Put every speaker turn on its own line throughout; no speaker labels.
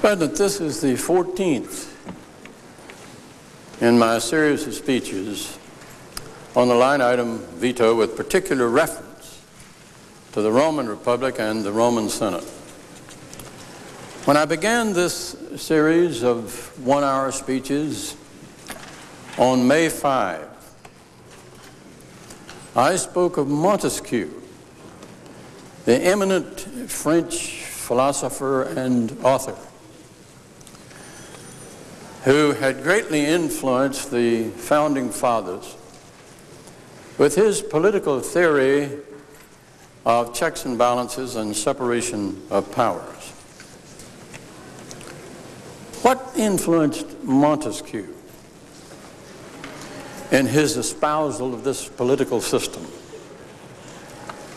President, this is the 14th in my series of speeches on the line item veto with particular reference to the Roman Republic and the Roman Senate. When I began this series of one-hour speeches on May 5, I spoke of Montesquieu, the eminent French philosopher and author who had greatly influenced the founding fathers with his political theory of checks and balances and separation of powers. What influenced Montesquieu in his espousal of this political system?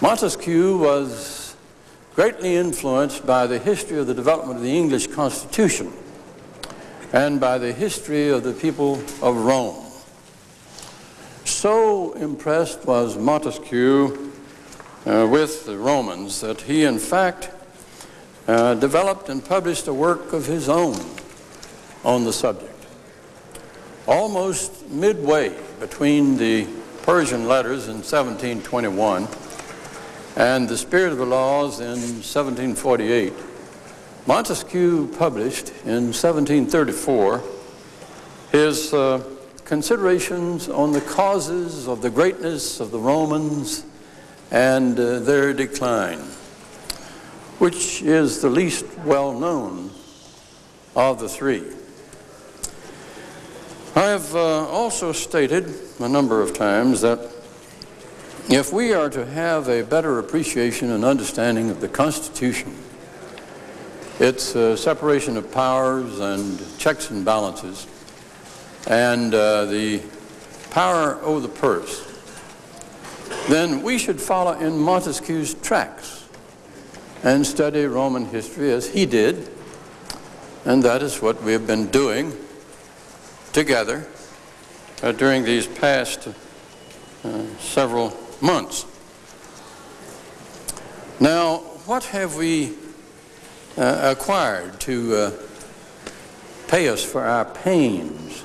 Montesquieu was greatly influenced by the history of the development of the English Constitution and by the history of the people of Rome. So impressed was Montesquieu uh, with the Romans that he in fact uh, developed and published a work of his own on the subject. Almost midway between the Persian letters in 1721 and the Spirit of the Laws in 1748, Montesquieu published in 1734 his uh, considerations on the causes of the greatness of the Romans and uh, their decline, which is the least well known of the three. I have uh, also stated a number of times that if we are to have a better appreciation and understanding of the Constitution, its uh, separation of powers and checks and balances, and uh, the power over the purse, then we should follow in Montesquieu's tracks and study Roman history as he did, and that is what we have been doing together uh, during these past uh, several months. Now, what have we uh, acquired to uh, pay us for our pains?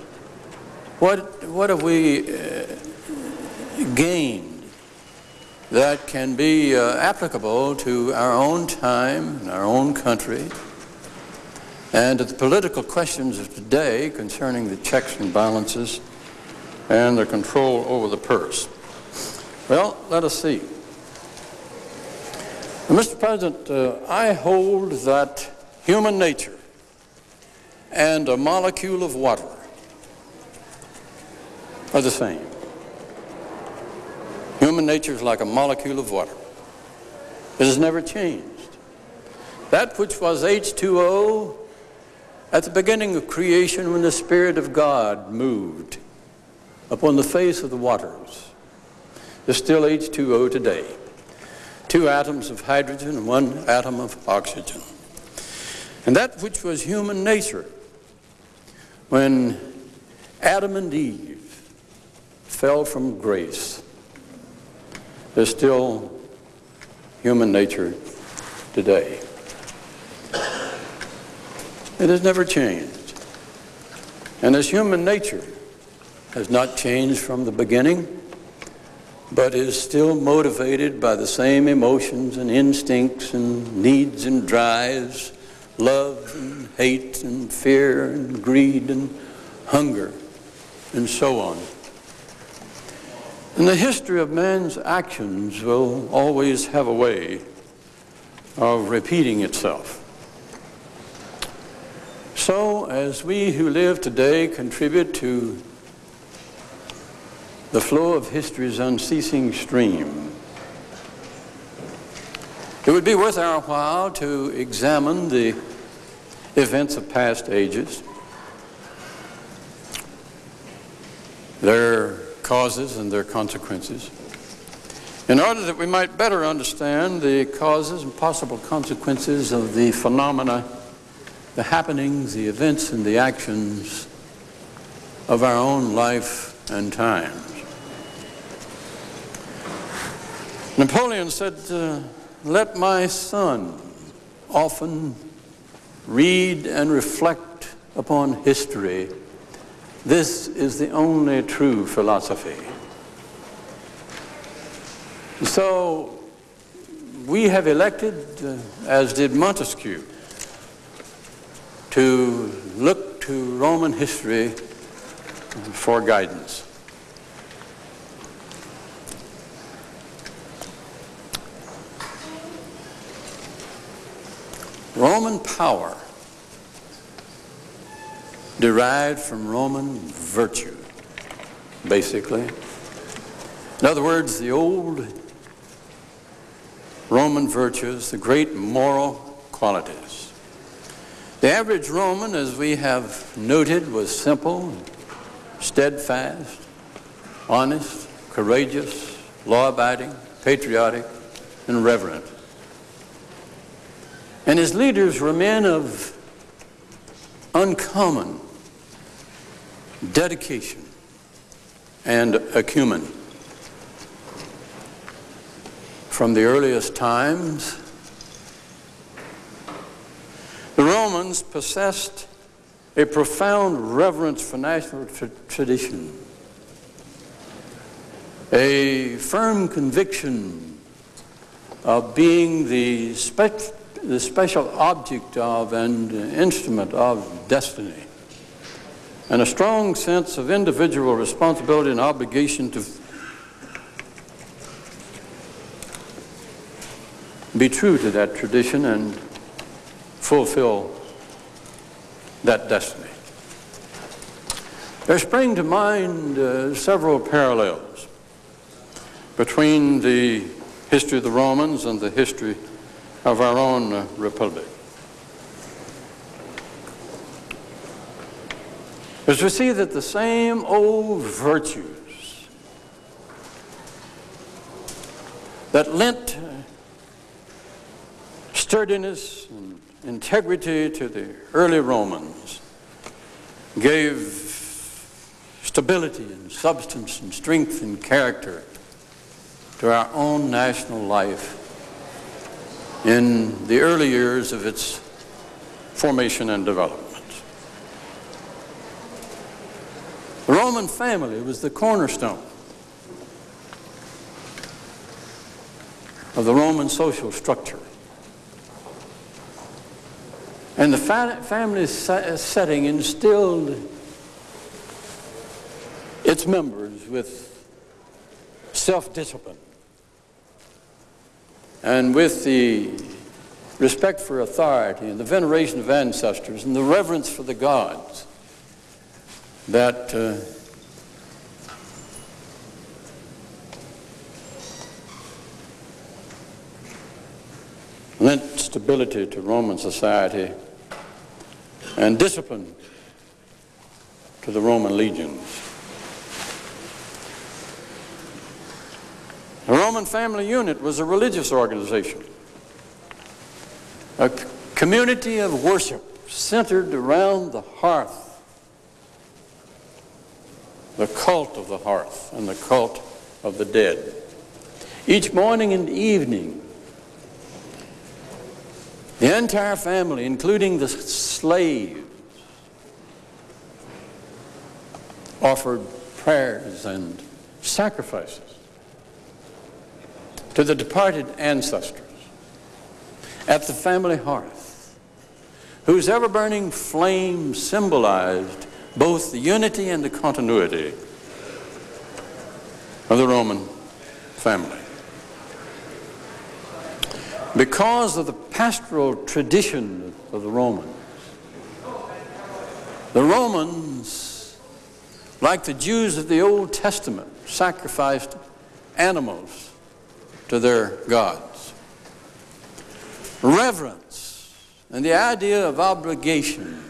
What, what have we uh, gained that can be uh, applicable to our own time and our own country and to the political questions of today concerning the checks and balances and the control over the purse? Well, let us see. Mr. President, uh, I hold that human nature and a molecule of water are the same. Human nature is like a molecule of water. It has never changed. That which was H2O at the beginning of creation when the Spirit of God moved upon the face of the waters is still H2O today two atoms of hydrogen and one atom of oxygen. And that which was human nature when Adam and Eve fell from grace is still human nature today. It has never changed. And as human nature has not changed from the beginning, but is still motivated by the same emotions and instincts and needs and drives, love and hate and fear and greed and hunger and so on. And the history of man's actions will always have a way of repeating itself. So, as we who live today contribute to the flow of history's unceasing stream. It would be worth our while to examine the events of past ages, their causes and their consequences, in order that we might better understand the causes and possible consequences of the phenomena, the happenings, the events, and the actions of our own life and time. Napoleon said, uh, let my son often read and reflect upon history, this is the only true philosophy. So we have elected, uh, as did Montesquieu, to look to Roman history for guidance. Roman power derived from Roman virtue, basically. In other words, the old Roman virtues, the great moral qualities. The average Roman, as we have noted, was simple, steadfast, honest, courageous, law-abiding, patriotic, and reverent. And his leaders were men of uncommon dedication and acumen. From the earliest times, the Romans possessed a profound reverence for national tra tradition, a firm conviction of being the special the special object of and instrument of destiny, and a strong sense of individual responsibility and obligation to be true to that tradition and fulfill that destiny. There spring to mind uh, several parallels between the history of the Romans and the history of our own uh, republic. As we see that the same old virtues that lent sturdiness and integrity to the early Romans gave stability and substance and strength and character to our own national life in the early years of its formation and development. The Roman family was the cornerstone of the Roman social structure. And the fa family setting instilled its members with self-discipline and with the respect for authority and the veneration of ancestors and the reverence for the gods that uh, lent stability to Roman society and discipline to the Roman legions. Family unit was a religious organization, a community of worship centered around the hearth, the cult of the hearth and the cult of the dead. Each morning and evening, the entire family, including the slaves, offered prayers and sacrifices to the departed ancestors at the family hearth, whose ever-burning flame symbolized both the unity and the continuity of the Roman family. Because of the pastoral tradition of the Romans, the Romans, like the Jews of the Old Testament, sacrificed animals to their gods. Reverence and the idea of obligation.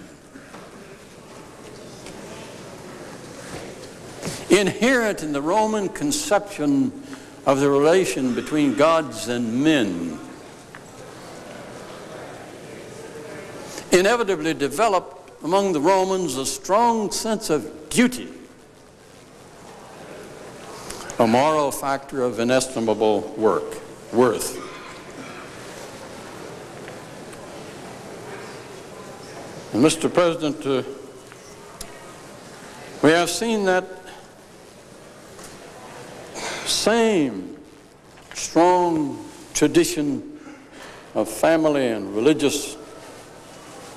Inherent in the Roman conception of the relation between gods and men. Inevitably developed among the Romans a strong sense of duty a moral factor of inestimable work, worth. And Mr. President, uh, we have seen that same strong tradition of family and religious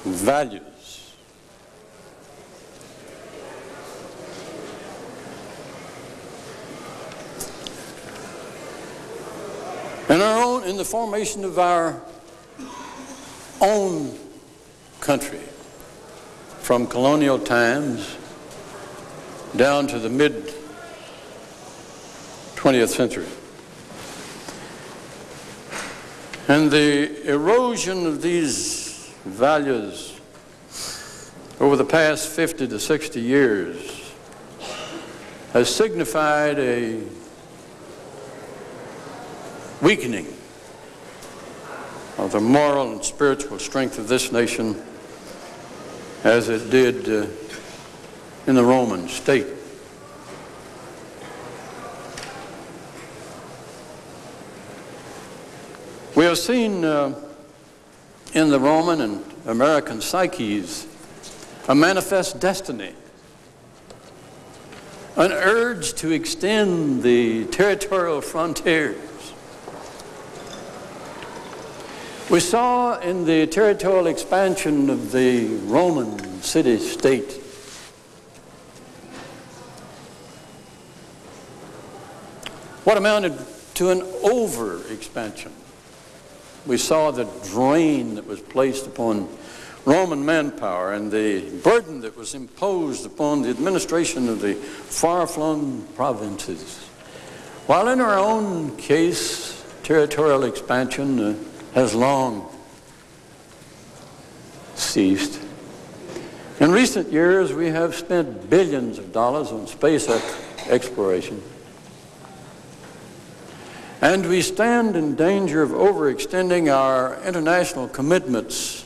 values in our own in the formation of our own country from colonial times down to the mid 20th century. And the erosion of these values over the past 50 to 60 years has signified a weakening of the moral and spiritual strength of this nation as it did uh, in the Roman state. We have seen uh, in the Roman and American psyches a manifest destiny, an urge to extend the territorial frontiers We saw in the territorial expansion of the Roman city-state what amounted to an over-expansion. We saw the drain that was placed upon Roman manpower and the burden that was imposed upon the administration of the far-flung provinces. While in our own case, territorial expansion uh, has long ceased. In recent years, we have spent billions of dollars on space exploration. And we stand in danger of overextending our international commitments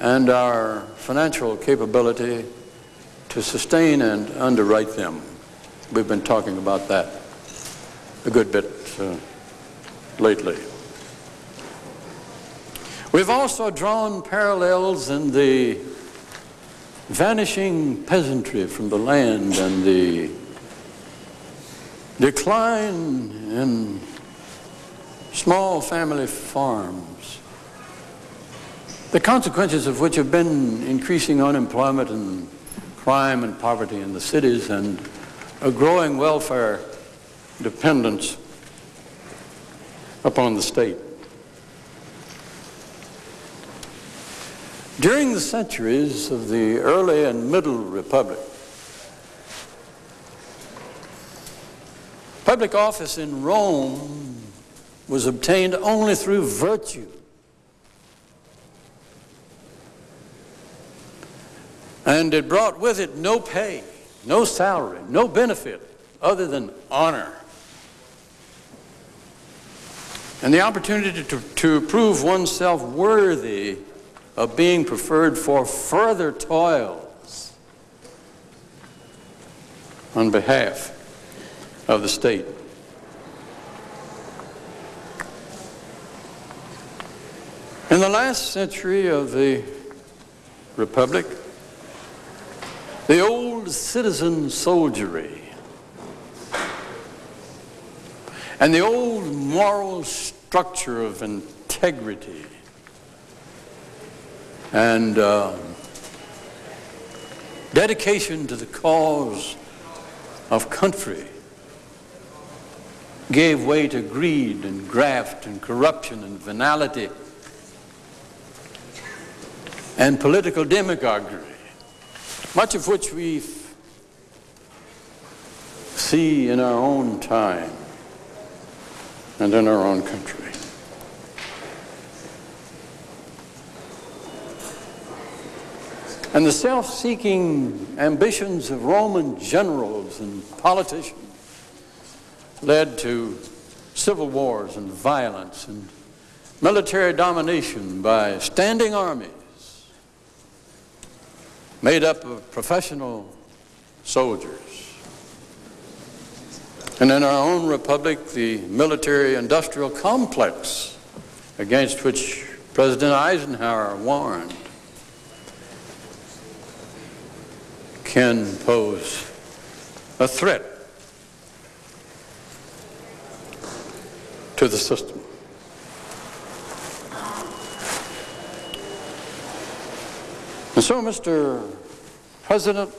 and our financial capability to sustain and underwrite them. We've been talking about that a good bit uh, lately. We've also drawn parallels in the vanishing peasantry from the land and the decline in small family farms, the consequences of which have been increasing unemployment and crime and poverty in the cities and a growing welfare dependence upon the state. During the centuries of the early and middle republic, public office in Rome was obtained only through virtue. And it brought with it no pay, no salary, no benefit other than honor. And the opportunity to, to prove oneself worthy of being preferred for further toils on behalf of the state. In the last century of the Republic, the old citizen soldiery and the old moral structure of integrity and uh, dedication to the cause of country gave way to greed and graft and corruption and venality and political demagoguery, much of which we see in our own time and in our own country. And the self-seeking ambitions of Roman generals and politicians led to civil wars and violence and military domination by standing armies made up of professional soldiers. And in our own republic, the military-industrial complex against which President Eisenhower warned can pose a threat to the system. And so, Mr. President,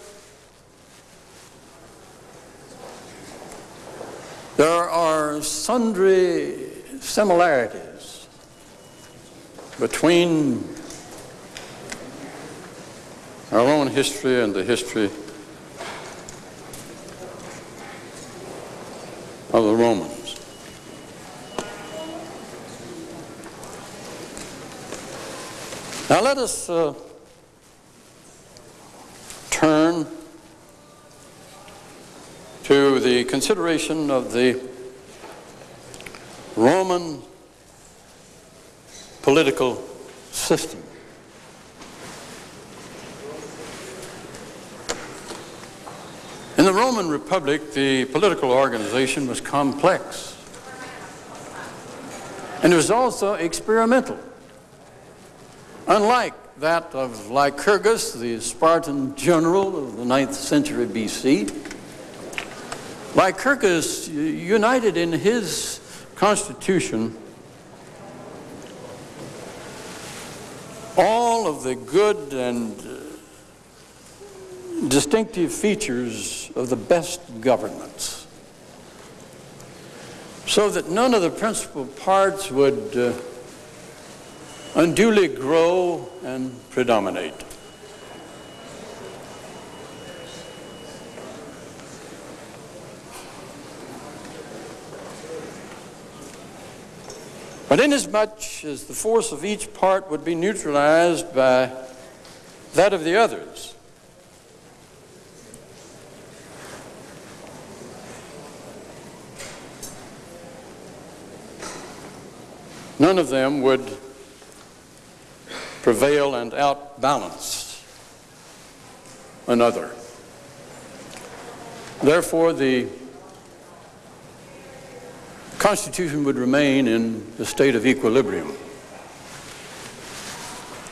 there are sundry similarities between our own history and the history of the Romans. Now let us uh, turn to the consideration of the Roman political system. In the Roman Republic, the political organization was complex. And it was also experimental. Unlike that of Lycurgus, the Spartan general of the 9th century BC, Lycurgus united in his constitution all of the good and distinctive features of the best governments so that none of the principal parts would uh, unduly grow and predominate. But inasmuch as the force of each part would be neutralized by that of the others, none of them would prevail and outbalance another. Therefore, the Constitution would remain in a state of equilibrium.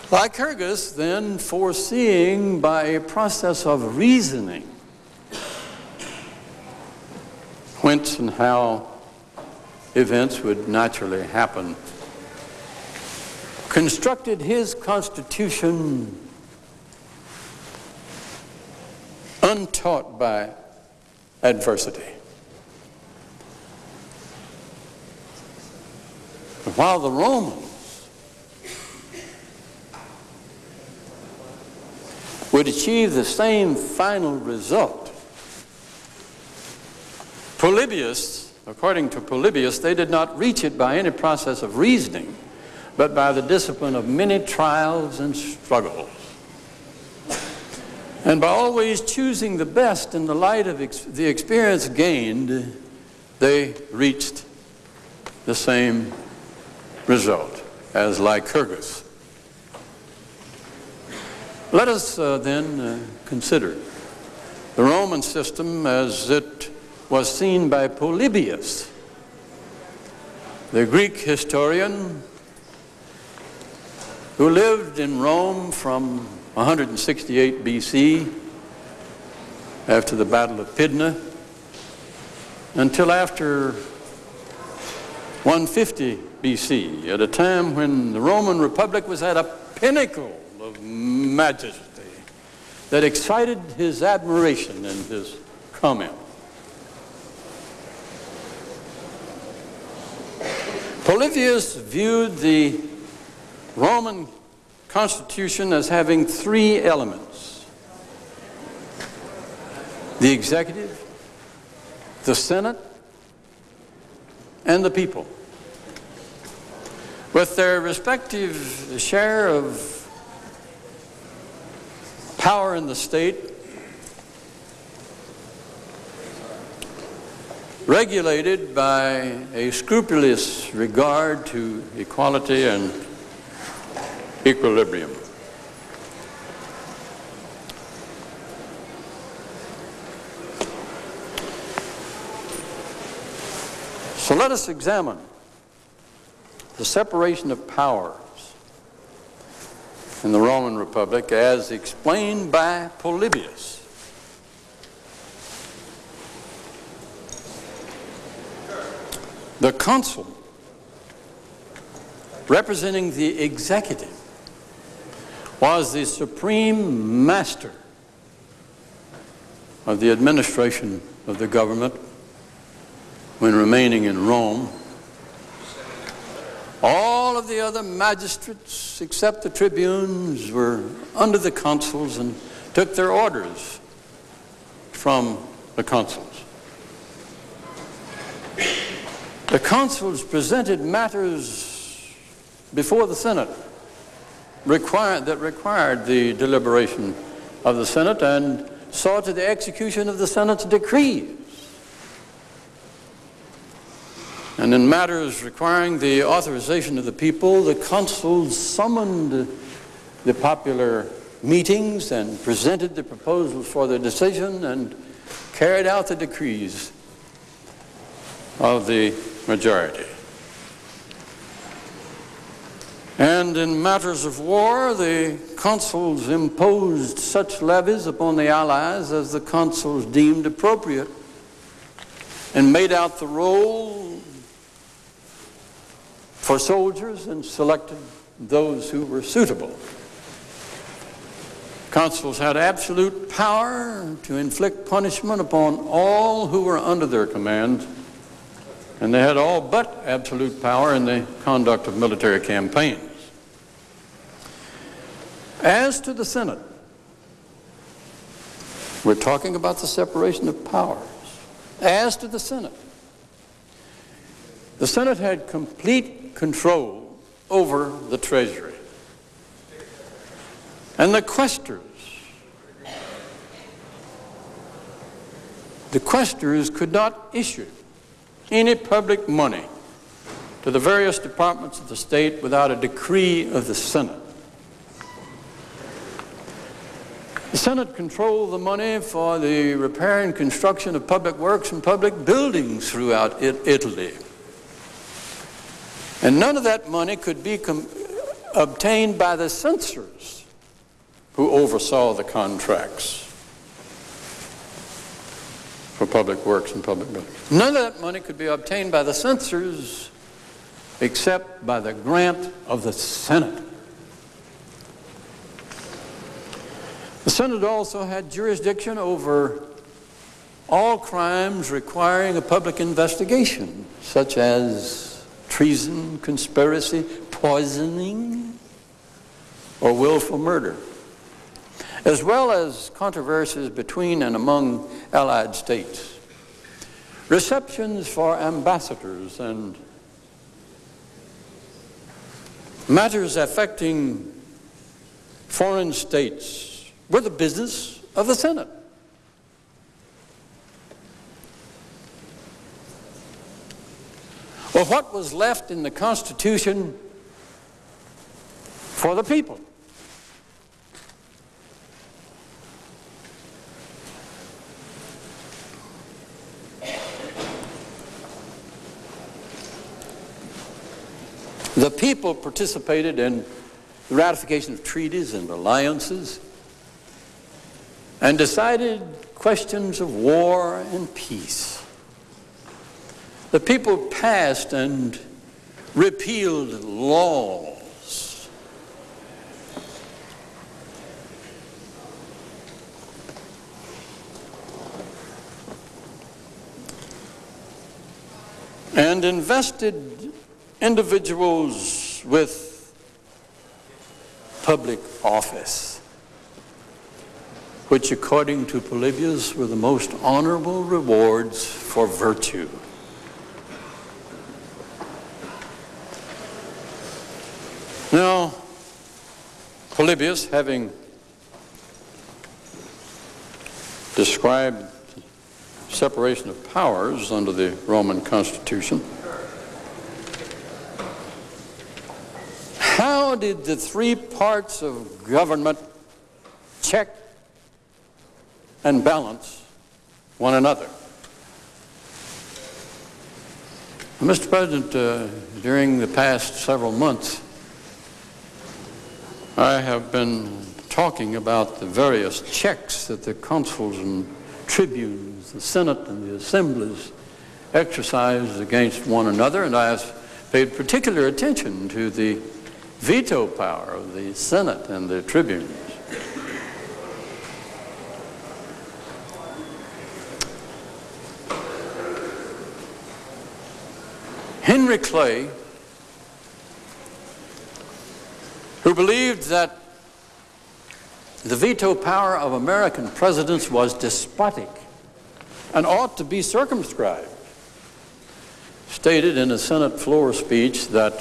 Lycurgus, then, foreseeing by a process of reasoning whence and how events would naturally happen constructed his constitution untaught by adversity. While the Romans would achieve the same final result, Polybius, according to Polybius, they did not reach it by any process of reasoning but by the discipline of many trials and struggles. And by always choosing the best in the light of ex the experience gained, they reached the same result as Lycurgus. Let us uh, then uh, consider the Roman system as it was seen by Polybius, the Greek historian who lived in Rome from 168 BC after the Battle of Pydna until after 150 BC, at a time when the Roman Republic was at a pinnacle of majesty that excited his admiration in his comment. Polybius viewed the Roman Constitution as having three elements. The executive, the Senate, and the people. With their respective share of power in the state, regulated by a scrupulous regard to equality and equilibrium. So let us examine the separation of powers in the Roman Republic as explained by Polybius. The consul, representing the executive, was the supreme master of the administration of the government when remaining in Rome. All of the other magistrates, except the tribunes, were under the consuls and took their orders from the consuls. The consuls presented matters before the Senate required, that required the deliberation of the Senate and saw to the execution of the Senate's decrees. And in matters requiring the authorization of the people, the consuls summoned the popular meetings and presented the proposals for their decision and carried out the decrees of the majority. And in matters of war, the consuls imposed such levies upon the allies as the consuls deemed appropriate and made out the roll for soldiers and selected those who were suitable. Consuls had absolute power to inflict punishment upon all who were under their command, and they had all but absolute power in the conduct of military campaigns. As to the Senate, we're talking about the separation of powers. As to the Senate, the Senate had complete control over the treasury. And the quaestors, the quaestors could not issue any public money to the various departments of the state without a decree of the Senate. The Senate controlled the money for the repair and construction of public works and public buildings throughout Italy. And none of that money could be obtained by the censors who oversaw the contracts for public works and public buildings. None of that money could be obtained by the censors except by the grant of the Senate. The Senate also had jurisdiction over all crimes requiring a public investigation, such as treason, conspiracy, poisoning, or willful murder, as well as controversies between and among allied states, receptions for ambassadors and matters affecting foreign states were the business of the Senate. Well, what was left in the Constitution for the people? The people participated in the ratification of treaties and alliances and decided questions of war and peace. The people passed and repealed laws. And invested individuals with public office, which according to Polybius were the most honorable rewards for virtue. Now, Polybius, having described separation of powers under the Roman Constitution, how did the three parts of government check and balance one another? Mr. President, uh, during the past several months, I have been talking about the various checks that the consuls and tribunes, the Senate and the assemblies exercise against one another, and I have paid particular attention to the veto power of the Senate and the tribunes. Henry Clay, who believed that the veto power of American presidents was despotic and ought to be circumscribed, stated in a Senate floor speech that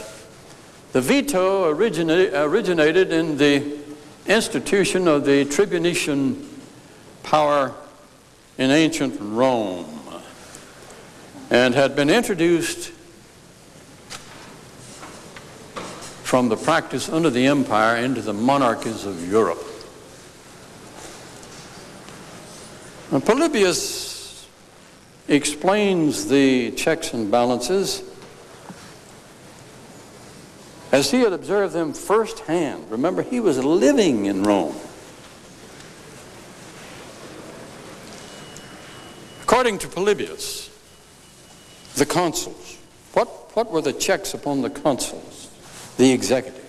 the veto origina originated in the institution of the tribunician power in ancient Rome and had been introduced from the practice under the empire into the monarchies of Europe. Now, Polybius explains the checks and balances as he had observed them firsthand. Remember, he was living in Rome. According to Polybius, the consuls, what, what were the checks upon the consuls, the executive?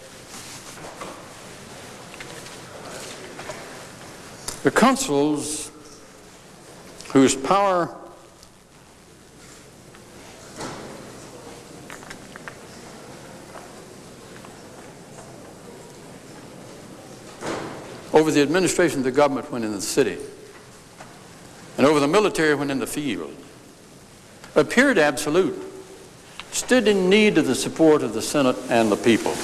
The consuls whose power over the administration of the government when in the city and over the military when in the field appeared absolute, stood in need of the support of the Senate and the people.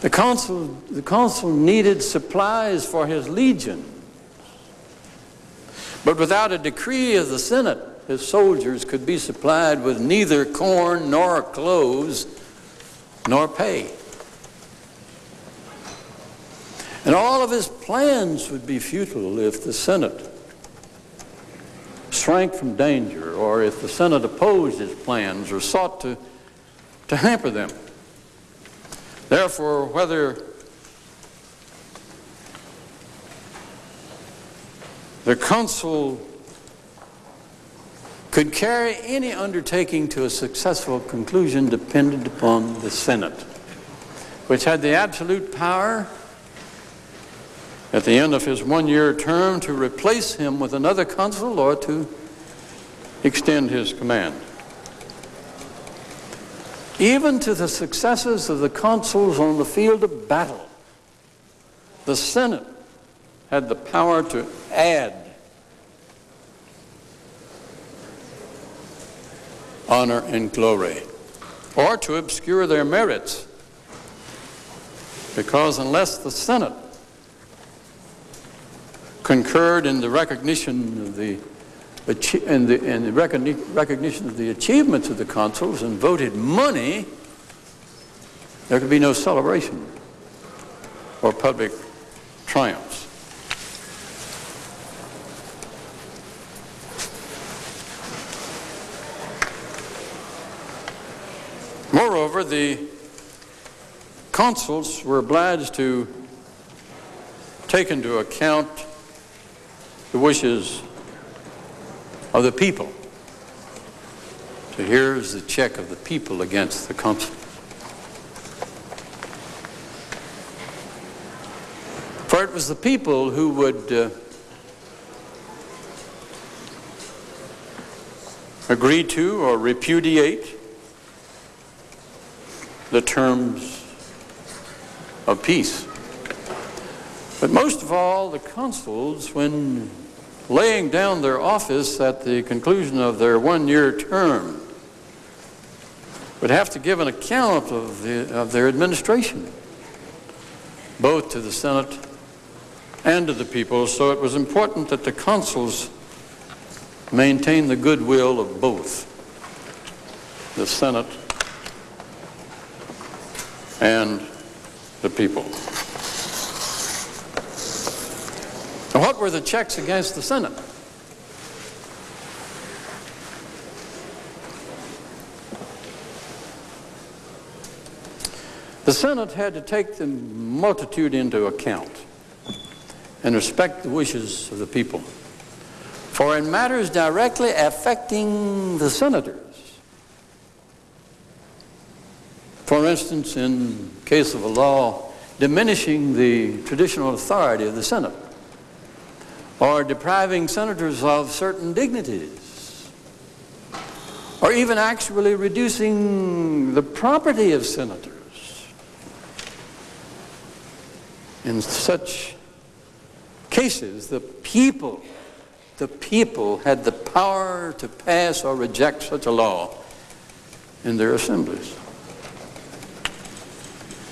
The consul, the consul needed supplies for his legion but without a decree of the Senate, his soldiers could be supplied with neither corn nor clothes nor pay. And all of his plans would be futile if the Senate shrank from danger or if the Senate opposed his plans or sought to, to hamper them. Therefore, whether The consul could carry any undertaking to a successful conclusion depended upon the Senate, which had the absolute power at the end of his one-year term to replace him with another consul or to extend his command. Even to the successes of the consuls on the field of battle, the Senate had the power to add honor and glory, or to obscure their merits. Because unless the Senate concurred in the recognition of the in the, in the recognition of the achievements of the consuls and voted money, there could be no celebration or public triumphs. Moreover, the consuls were obliged to take into account the wishes of the people. So here's the check of the people against the consul. For it was the people who would uh, agree to or repudiate the terms of peace. But most of all, the consuls, when laying down their office at the conclusion of their one-year term, would have to give an account of, the, of their administration, both to the Senate and to the people. So it was important that the consuls maintain the goodwill of both the Senate and the people. What were the checks against the Senate? The Senate had to take the multitude into account and respect the wishes of the people. For in matters directly affecting the senators, for instance, in case of a law diminishing the traditional authority of the Senate, or depriving senators of certain dignities, or even actually reducing the property of senators. In such cases, the people, the people had the power to pass or reject such a law in their assemblies.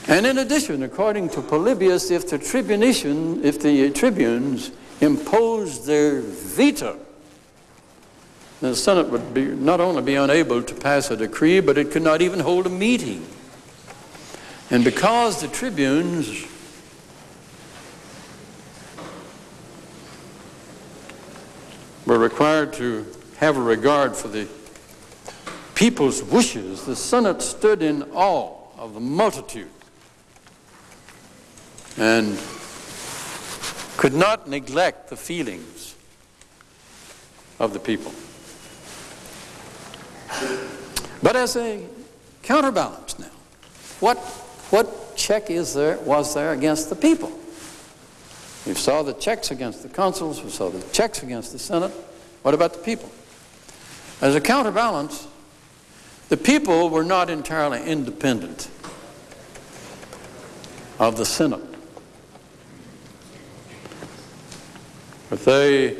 And in addition, according to Polybius, if the tribunician, if the tribunes imposed their veto, the Senate would be, not only be unable to pass a decree, but it could not even hold a meeting. And because the tribunes were required to have a regard for the people's wishes, the Senate stood in awe of the multitude and could not neglect the feelings of the people. But as a counterbalance now, what, what check is there, was there against the people? We saw the checks against the consuls, we saw the checks against the Senate. What about the people? As a counterbalance, the people were not entirely independent of the Senate. But they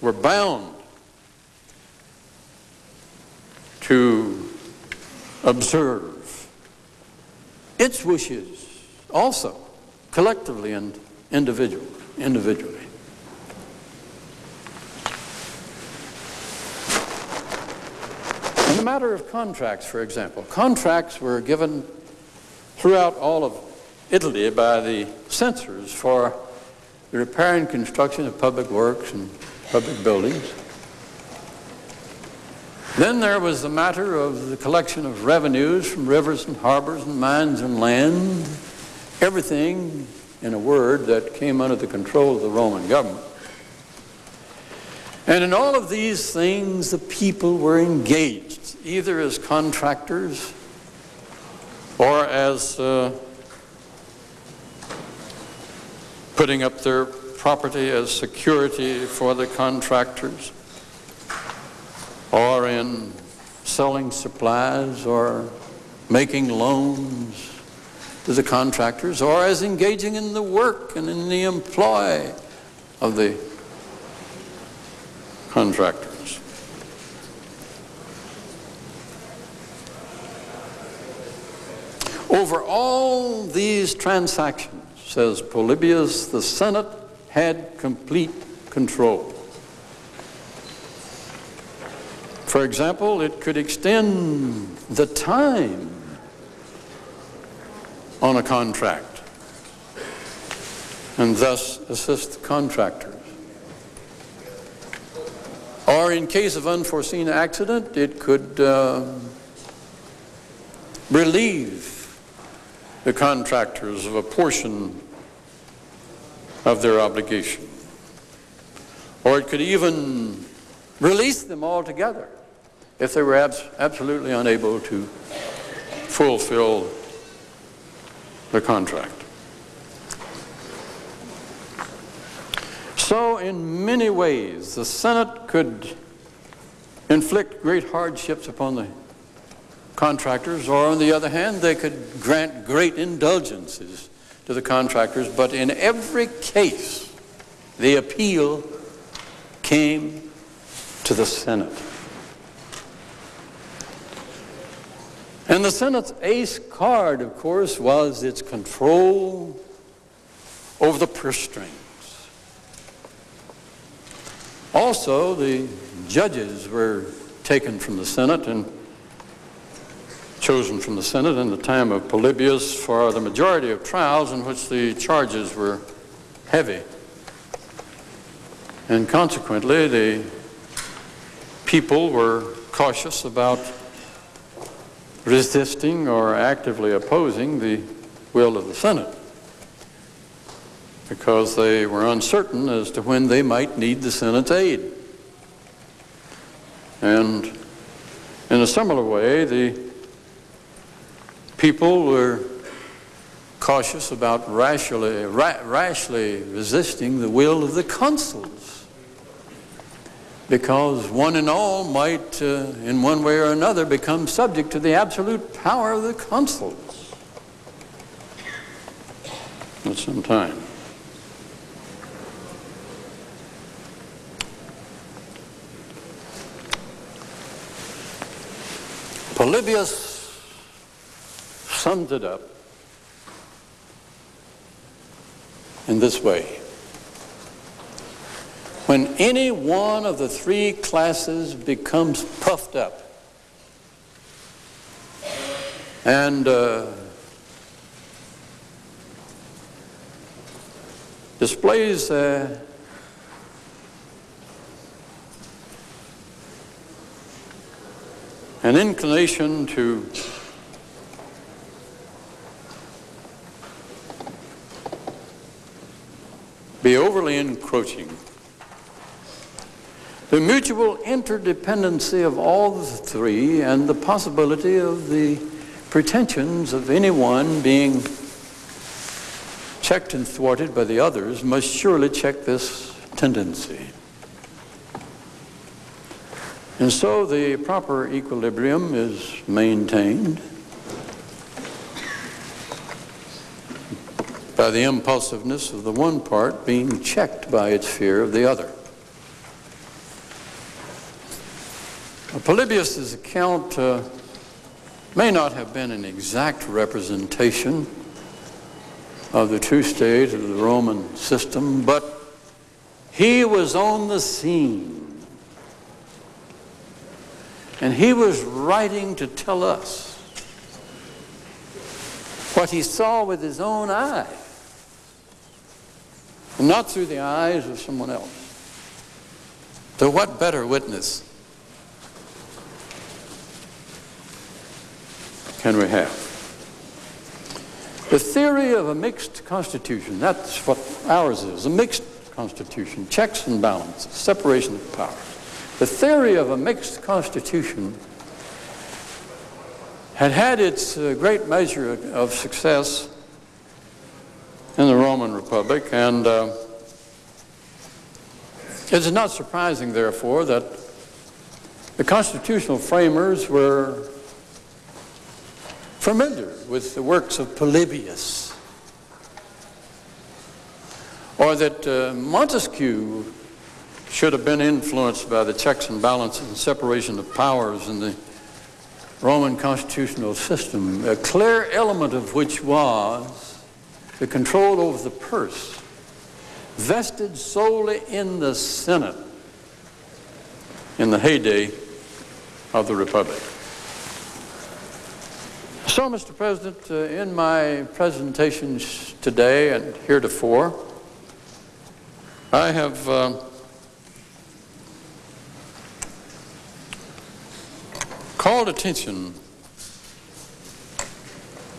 were bound to observe its wishes also, collectively and individually. individually. In the matter of contracts, for example, contracts were given throughout all of Italy by the censors for the repair and construction of public works and public buildings. Then there was the matter of the collection of revenues from rivers and harbors and mines and land, everything, in a word, that came under the control of the Roman government. And in all of these things, the people were engaged, either as contractors or as uh, putting up their property as security for the contractors, or in selling supplies or making loans to the contractors, or as engaging in the work and in the employ of the contractors. Over all these transactions, says Polybius, the Senate had complete control. For example, it could extend the time on a contract and thus assist the contractors. Or in case of unforeseen accident, it could uh, relieve the contractors of a portion of their obligation. Or it could even release them altogether if they were abs absolutely unable to fulfill the contract. So, in many ways, the Senate could inflict great hardships upon the contractors, or on the other hand, they could grant great indulgences to the contractors. But in every case, the appeal came to the Senate. And the Senate's ace card, of course, was its control over the purse strings. Also, the judges were taken from the Senate and chosen from the Senate in the time of Polybius for the majority of trials in which the charges were heavy. And consequently, the people were cautious about resisting or actively opposing the will of the Senate because they were uncertain as to when they might need the Senate's aid. And in a similar way, the people were cautious about rashly, ra rashly resisting the will of the consuls because one and all might, uh, in one way or another, become subject to the absolute power of the consuls at some time. Polybius sums it up in this way. When any one of the three classes becomes puffed up and uh, displays uh, an inclination to be overly encroaching. The mutual interdependency of all the three and the possibility of the pretensions of any one being checked and thwarted by the others must surely check this tendency. And so the proper equilibrium is maintained by the impulsiveness of the one part being checked by its fear of the other. Polybius' account uh, may not have been an exact representation of the true state of the Roman system, but he was on the scene. And he was writing to tell us what he saw with his own eye, and not through the eyes of someone else. So what better witness can we have? The theory of a mixed constitution, that's what ours is, a mixed constitution, checks and balances, separation of powers. The theory of a mixed constitution had had its uh, great measure of success in the Roman Republic, and uh, it is not surprising, therefore, that the constitutional framers were familiar with the works of Polybius, or that uh, Montesquieu should have been influenced by the checks and balances and separation of powers in the Roman constitutional system, a clear element of which was the control over the purse, vested solely in the Senate in the heyday of the Republic. So, Mr. President, uh, in my presentations today and heretofore, I have uh, called attention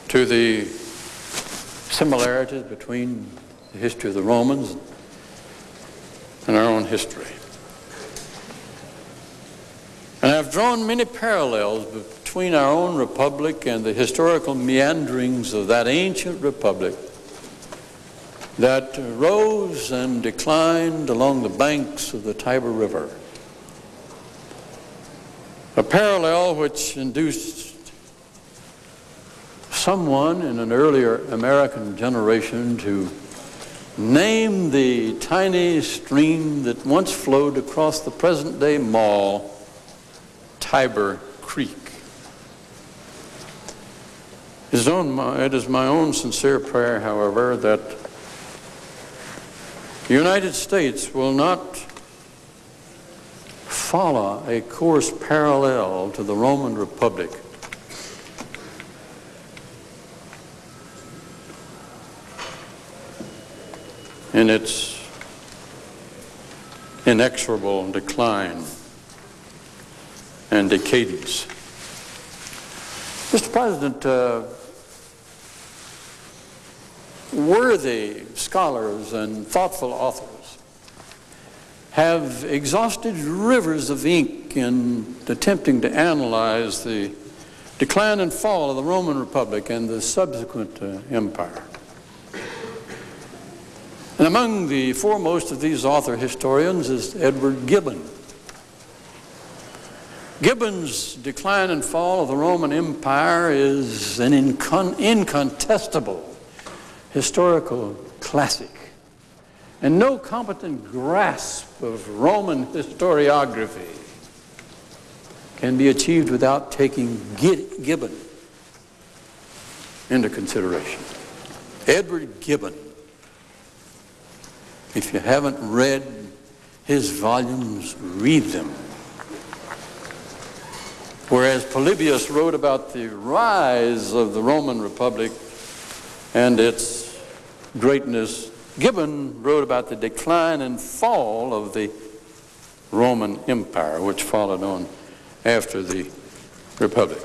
to the similarities between the history of the Romans and our own history. And I've drawn many parallels between our own republic and the historical meanderings of that ancient republic that rose and declined along the banks of the Tiber River a parallel which induced someone in an earlier American generation to name the tiny stream that once flowed across the present-day mall Tiber Creek. It is my own sincere prayer, however, that the United States will not follow a course parallel to the Roman Republic. In its inexorable decline and decadence. Mr. President, uh, worthy scholars and thoughtful authors have exhausted rivers of ink in attempting to analyze the decline and fall of the Roman Republic and the subsequent uh, empire. And among the foremost of these author historians is Edward Gibbon. Gibbon's Decline and Fall of the Roman Empire is an incon incontestable historical classic. And no competent grasp of Roman historiography can be achieved without taking Gibbon into consideration. Edward Gibbon if you haven't read his volumes, read them. Whereas Polybius wrote about the rise of the Roman Republic and its greatness, Gibbon wrote about the decline and fall of the Roman Empire, which followed on after the Republic.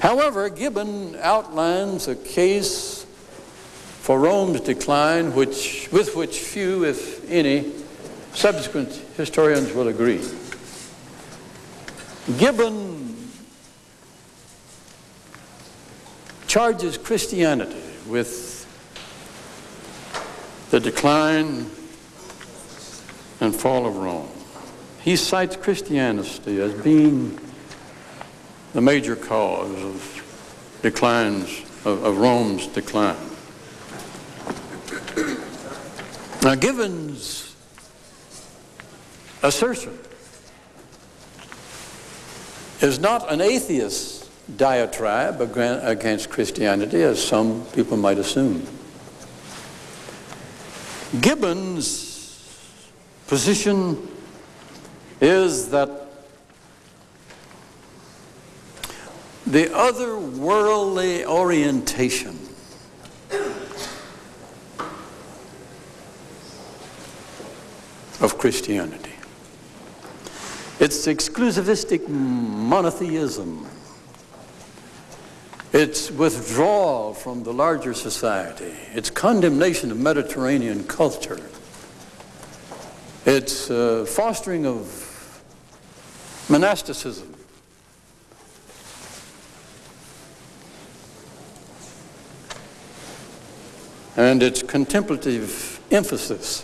However, Gibbon outlines a case for Rome's decline, which, with which few, if any, subsequent historians will agree. Gibbon charges Christianity with the decline and fall of Rome. He cites Christianity as being the major cause of declines, of, of Rome's decline. Now, Gibbon's assertion is not an atheist diatribe against Christianity, as some people might assume. Gibbon's position is that the otherworldly orientation of Christianity. It's exclusivistic monotheism. It's withdrawal from the larger society. It's condemnation of Mediterranean culture. It's uh, fostering of monasticism. And its contemplative emphasis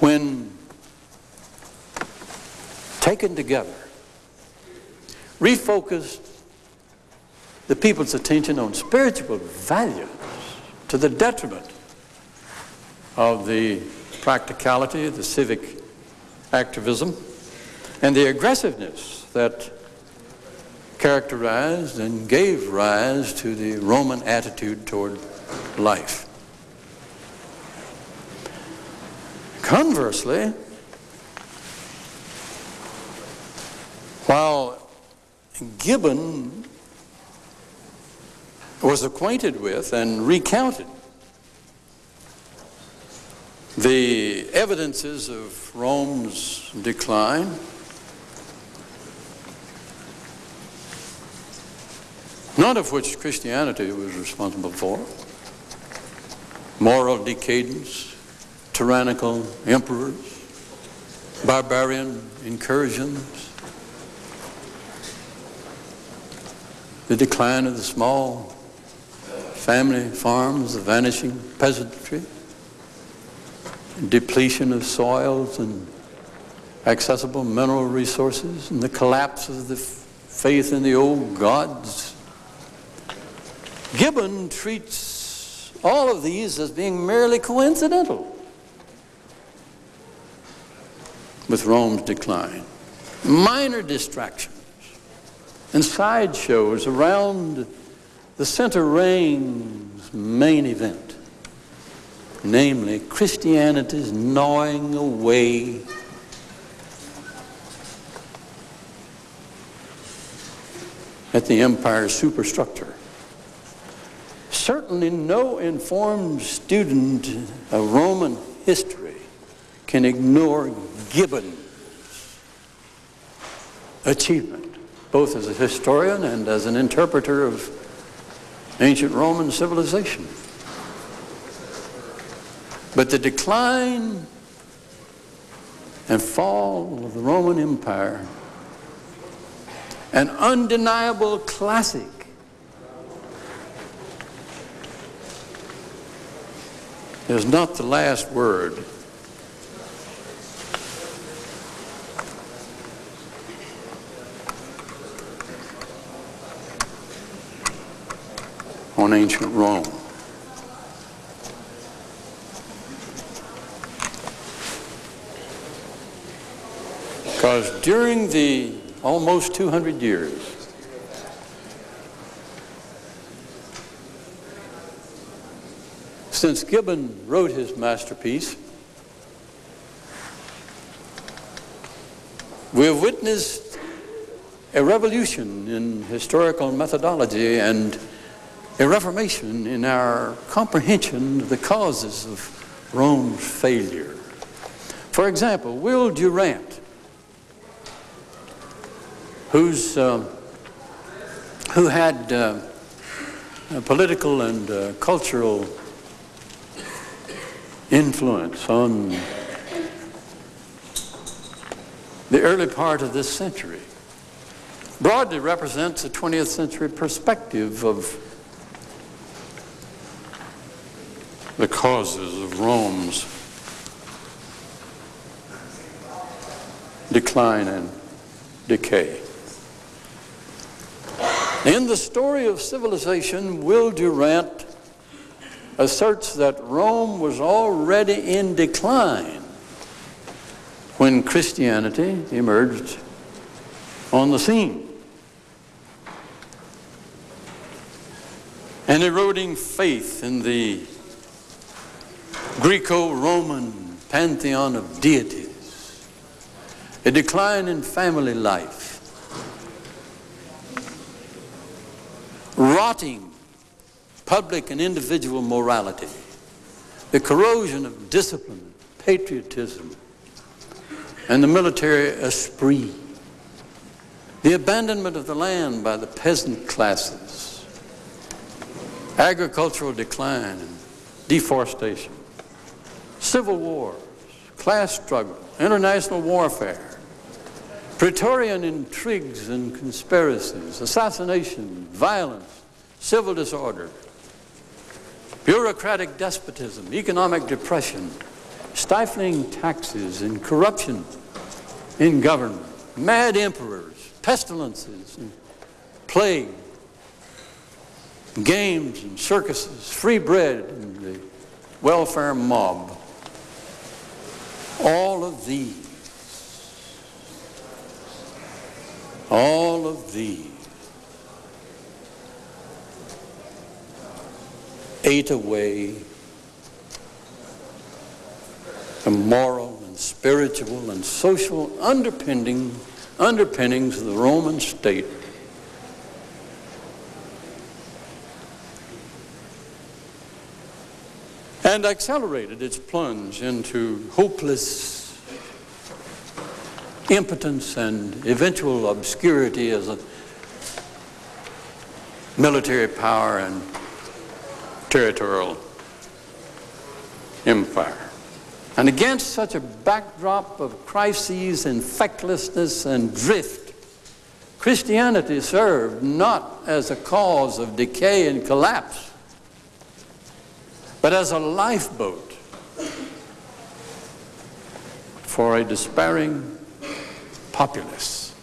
when taken together, refocused the people's attention on spiritual values to the detriment of the practicality, the civic activism, and the aggressiveness that characterized and gave rise to the Roman attitude toward life. Conversely, while Gibbon was acquainted with and recounted the evidences of Rome's decline, none of which Christianity was responsible for, moral decadence, tyrannical emperors, barbarian incursions, the decline of the small family farms, the vanishing peasantry, depletion of soils and accessible mineral resources, and the collapse of the faith in the old gods. Gibbon treats all of these as being merely coincidental. with Rome's decline. Minor distractions and sideshows around the center ring's main event, namely Christianity's gnawing away at the empire's superstructure. Certainly no informed student of Roman history can ignore Gibbon's achievement, both as a historian and as an interpreter of ancient Roman civilization. But the decline and fall of the Roman Empire, an undeniable classic. is not the last word. On ancient Rome. Because during the almost 200 years since Gibbon wrote his masterpiece, we have witnessed a revolution in historical methodology and a reformation in our comprehension of the causes of Rome's failure. For example, Will Durant, who's, uh, who had uh, political and uh, cultural influence on the early part of this century, broadly represents a 20th century perspective of the causes of Rome's decline and decay. In the story of civilization, Will Durant asserts that Rome was already in decline when Christianity emerged on the scene. An eroding faith in the Greco-Roman pantheon of deities, a decline in family life, rotting public and individual morality, the corrosion of discipline, patriotism, and the military esprit, the abandonment of the land by the peasant classes, agricultural decline and deforestation, civil wars, class struggle, international warfare, Praetorian intrigues and conspiracies, assassination, violence, civil disorder, bureaucratic despotism, economic depression, stifling taxes and corruption in government, mad emperors, pestilences and plague, games and circuses, free bread and the welfare mob. All of these, all of these. Ate away. The moral and spiritual and social underpinning, underpinnings of the Roman state. And accelerated its plunge into hopeless impotence and eventual obscurity as a military power and territorial empire. And against such a backdrop of crises and fecklessness and drift, Christianity served not as a cause of decay and collapse, but as a lifeboat for a despairing populace.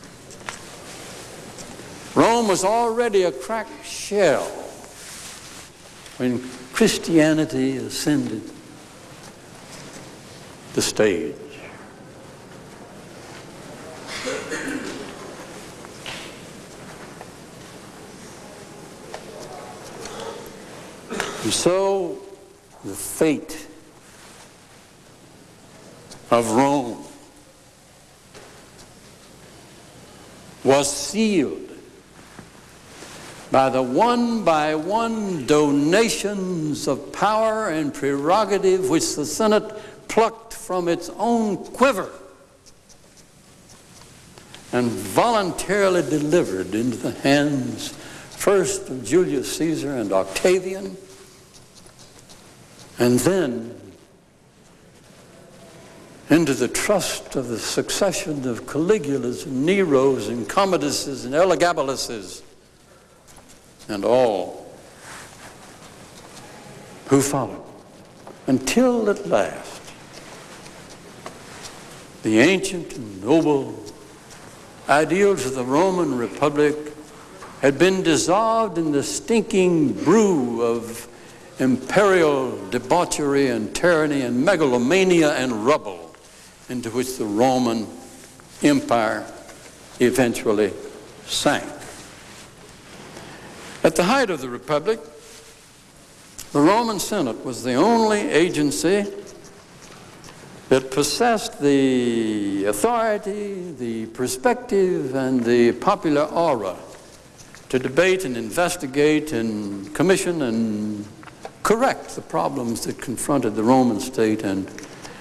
Rome was already a cracked shell when Christianity ascended the stage. And so the fate of Rome was sealed by the one by one donations of power and prerogative which the Senate plucked from its own quiver and voluntarily delivered into the hands first of Julius Caesar and Octavian, and then into the trust of the succession of Caligulas and Neros and Commoduses and Elagabaluses and all who followed until at last the ancient and noble ideals of the Roman Republic had been dissolved in the stinking brew of imperial debauchery and tyranny and megalomania and rubble into which the Roman Empire eventually sank. At the height of the Republic, the Roman Senate was the only agency that possessed the authority, the perspective, and the popular aura to debate and investigate and commission and correct the problems that confronted the Roman state and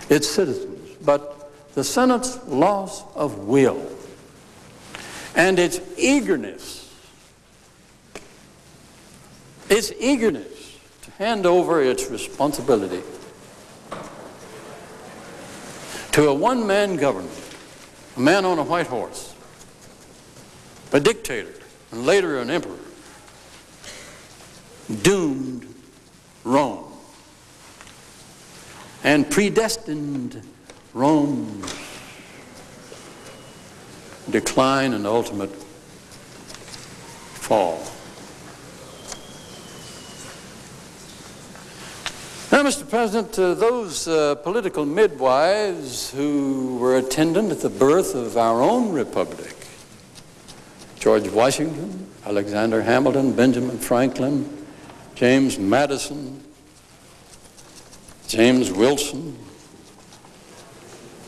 its citizens. But the Senate's loss of will and its eagerness, its eagerness to hand over its responsibility to a one-man government, a man on a white horse, a dictator, and later an emperor, doomed Rome and predestined Rome's decline and ultimate fall. Now, Mr. President, uh, those uh, political midwives who were attendant at the birth of our own republic, George Washington, Alexander Hamilton, Benjamin Franklin, James Madison, James Wilson,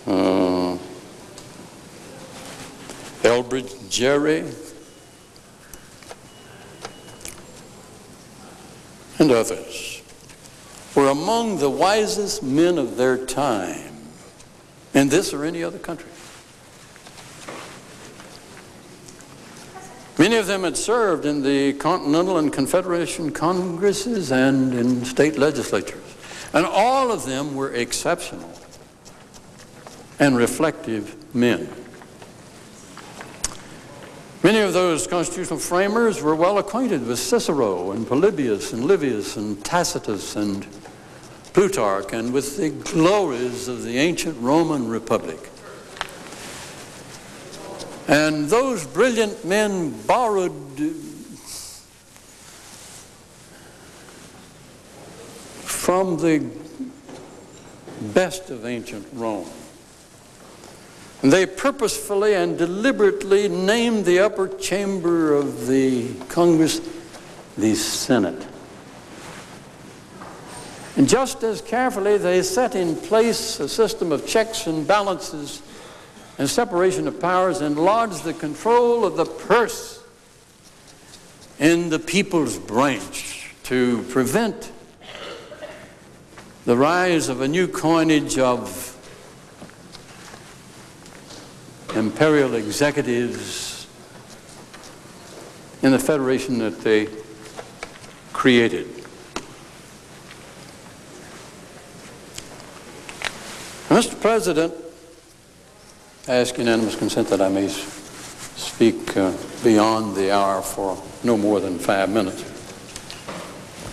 uh, Elbridge Gerry, and others were among the wisest men of their time in this or any other country. Many of them had served in the Continental and Confederation Congresses and in state legislatures. And all of them were exceptional and reflective men. Many of those constitutional framers were well acquainted with Cicero and Polybius and Livius and Tacitus and Plutarch and with the glories of the ancient Roman Republic. And those brilliant men borrowed from the best of ancient Rome. And they purposefully and deliberately named the upper chamber of the Congress the Senate. And just as carefully, they set in place a system of checks and balances and separation of powers and lodged the control of the purse in the people's branch to prevent the rise of a new coinage of imperial executives in the federation that they created. Mr. President, I ask unanimous consent that I may speak uh, beyond the hour for no more than five minutes.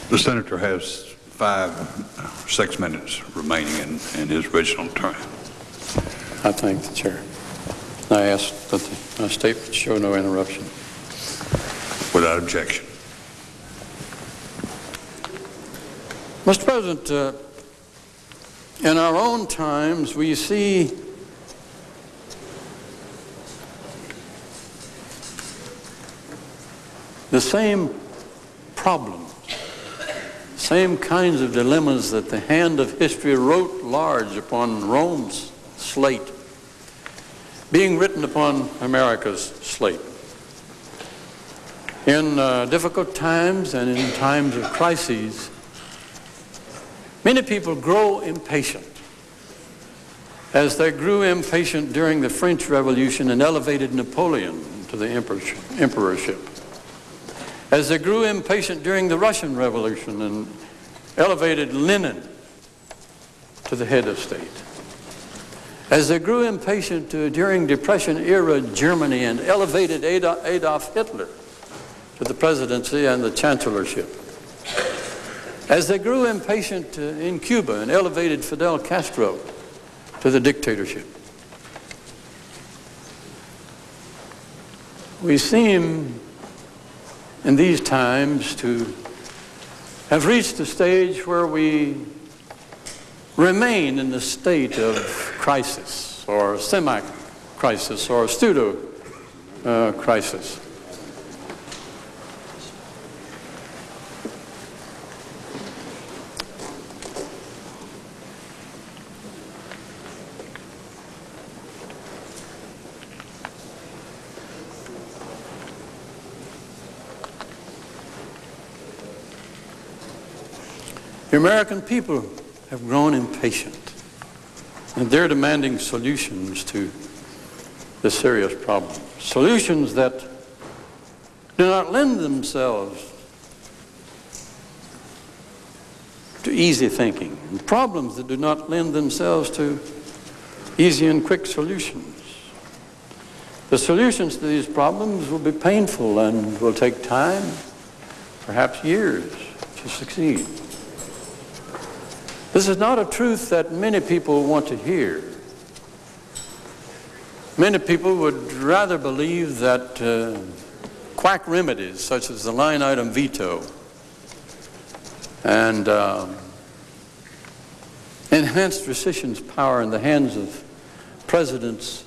The senator has five, six minutes remaining in, in his original term.
I thank the chair. I ask that the statement show no interruption.
Without objection.
Mr. President, uh, in our own times, we see the same problems, same kinds of dilemmas that the hand of history wrote large upon Rome's slate, being written upon America's slate. In uh, difficult times and in times of crises, Many people grow impatient as they grew impatient during the French Revolution and elevated Napoleon to the emperorship, as they grew impatient during the Russian Revolution and elevated Lenin to the head of state, as they grew impatient uh, during Depression-era Germany and elevated Adolf Hitler to the presidency and the chancellorship. As they grew impatient uh, in Cuba and elevated Fidel Castro to the dictatorship. We seem in these times to have reached a stage where we remain in the state of crisis or semi-crisis or pseudo-crisis. Uh, American people have grown impatient, and they're demanding solutions to this serious problem. Solutions that do not lend themselves to easy thinking, and problems that do not lend themselves to easy and quick solutions. The solutions to these problems will be painful and will take time, perhaps years, to succeed. This is not a truth that many people want to hear. Many people would rather believe that uh, quack remedies such as the line item veto and uh, enhanced rescission's power in the hands of presidents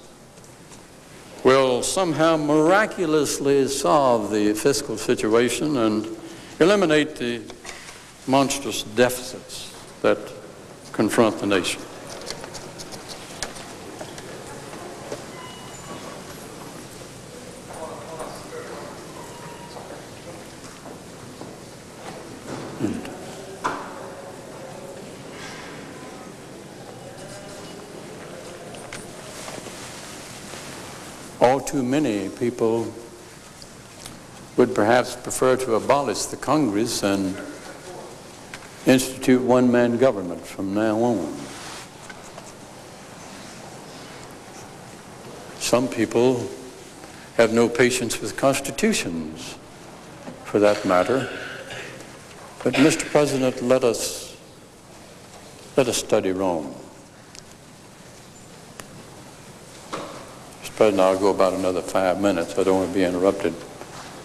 will somehow miraculously solve the fiscal situation and eliminate the monstrous deficits that confront the nation. Hmm. all too many people would perhaps prefer to abolish the Congress and institute one-man government from now on. Some people have no patience with constitutions, for that matter. But Mr. President, let us, let us study Rome. Mr. President, I'll go about another five minutes. I don't want to be interrupted.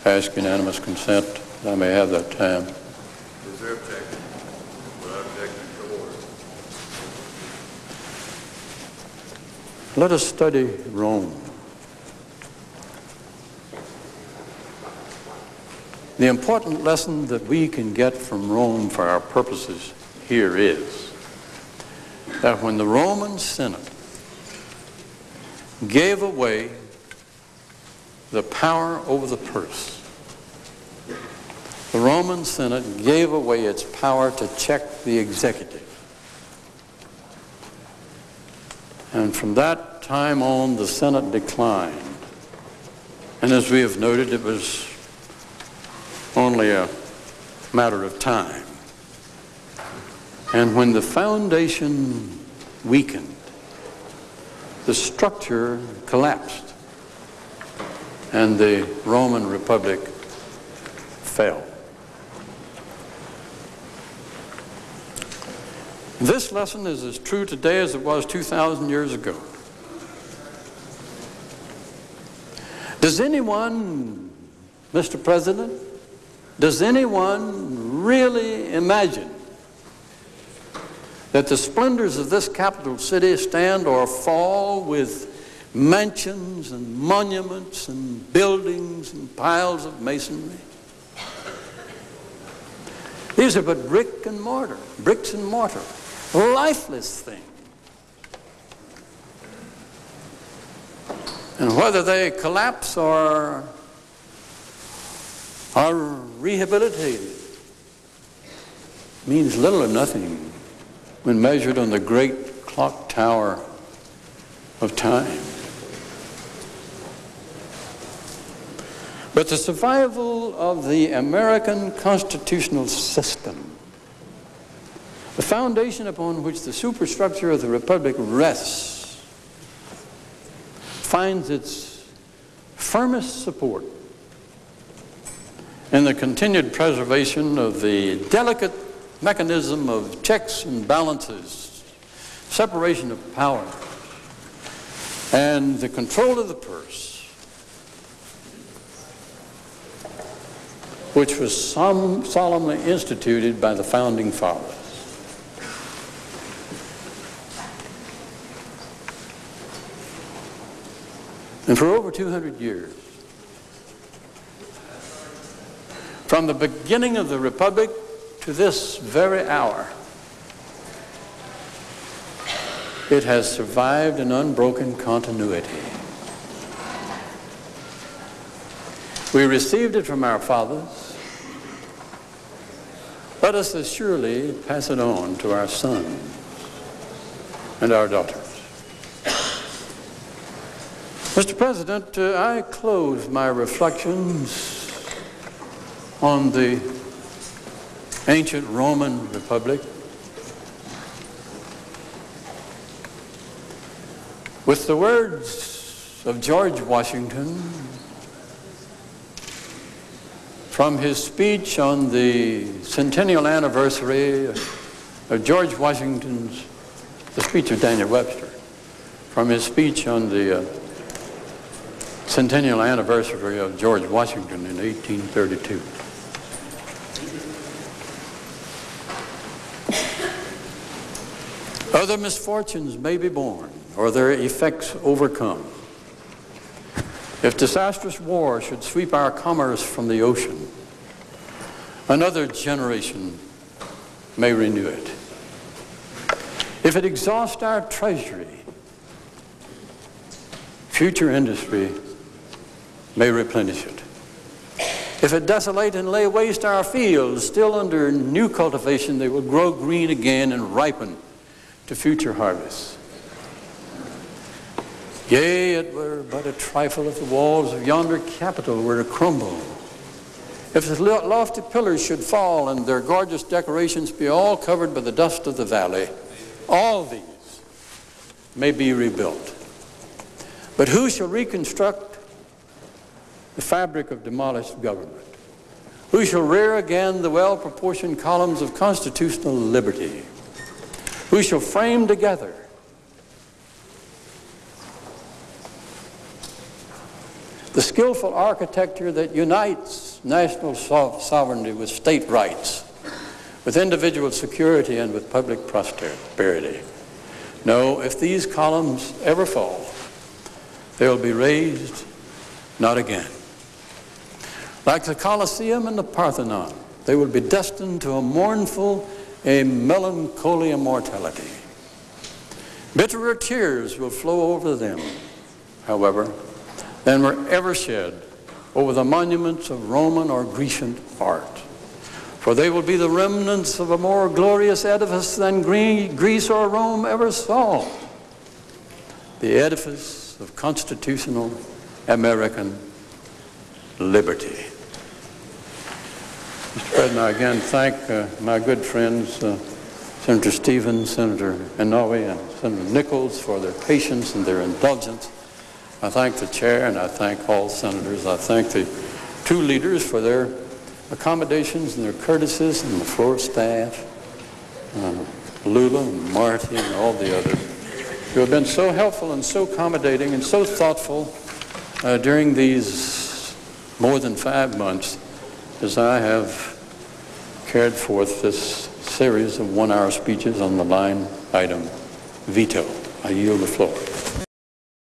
I ask unanimous consent. I may have that time. Let us study Rome. The important lesson that we can get from Rome for our purposes here is that when the Roman Senate gave away the power over the purse, the Roman Senate gave away its power to check the executive. And from that time on, the Senate declined. And as we have noted, it was only a matter of time. And when the foundation weakened, the structure collapsed, and the Roman Republic fell. This lesson is as true today as it was 2,000 years ago. Does anyone, Mr. President, does anyone really imagine that the splendors of this capital city stand or fall with mansions and monuments and buildings and piles of masonry? These are but brick and mortar, bricks and mortar lifeless thing. And whether they collapse or are rehabilitated means little or nothing when measured on the great clock tower of time. But the survival of the American constitutional system the foundation upon which the superstructure of the Republic rests finds its firmest support in the continued preservation of the delicate mechanism of checks and balances, separation of power, and the control of the purse, which was solemnly instituted by the founding fathers. And for over 200 years, from the beginning of the Republic to this very hour, it has survived in unbroken continuity. We received it from our fathers. Let us as surely pass it on to our sons and our daughters. Mr. President, uh, I close my reflections on the ancient Roman Republic with the words of George Washington from his speech on the centennial anniversary of George Washington's, the speech of Daniel Webster, from his speech on the uh, centennial anniversary of George Washington in 1832. Other misfortunes may be born or their effects overcome. If disastrous war should sweep our commerce from the ocean, another generation may renew it. If it exhaust our treasury, future industry may replenish it. If it desolate and lay waste our fields, still under new cultivation, they will grow green again and ripen to future harvests. Yea, it were but a trifle if the walls of yonder Capitol were to crumble. If the lofty pillars should fall and their gorgeous decorations be all covered by the dust of the valley, all these may be rebuilt. But who shall reconstruct the fabric of demolished government? Who shall rear again the well-proportioned columns of constitutional liberty? Who shall frame together the skillful architecture that unites national so- sovereignty with state rights, with individual security and with public prosperity. No, if these columns ever fall, they will be raised not again. Like the Colosseum and the Parthenon, they will be destined to a mournful, a melancholy immortality. Bitterer tears will flow over them, however, than were ever shed over the monuments of Roman or Grecian art. For they will be the remnants of a more glorious edifice than Greece or Rome ever saw. The edifice of constitutional American liberty. Mr. President, I again thank uh, my good friends, uh, Senator Stevens, Senator Inouye, and Senator Nickles for their patience and their indulgence. I thank the chair and I thank all senators. I thank the two leaders for their accommodations and their courtesies and the floor staff, uh, Lula and Marty and all the others who have been so helpful and so accommodating and so thoughtful uh, during these more than five months as I have carried forth this series of one-hour speeches on the line item veto. I yield the floor.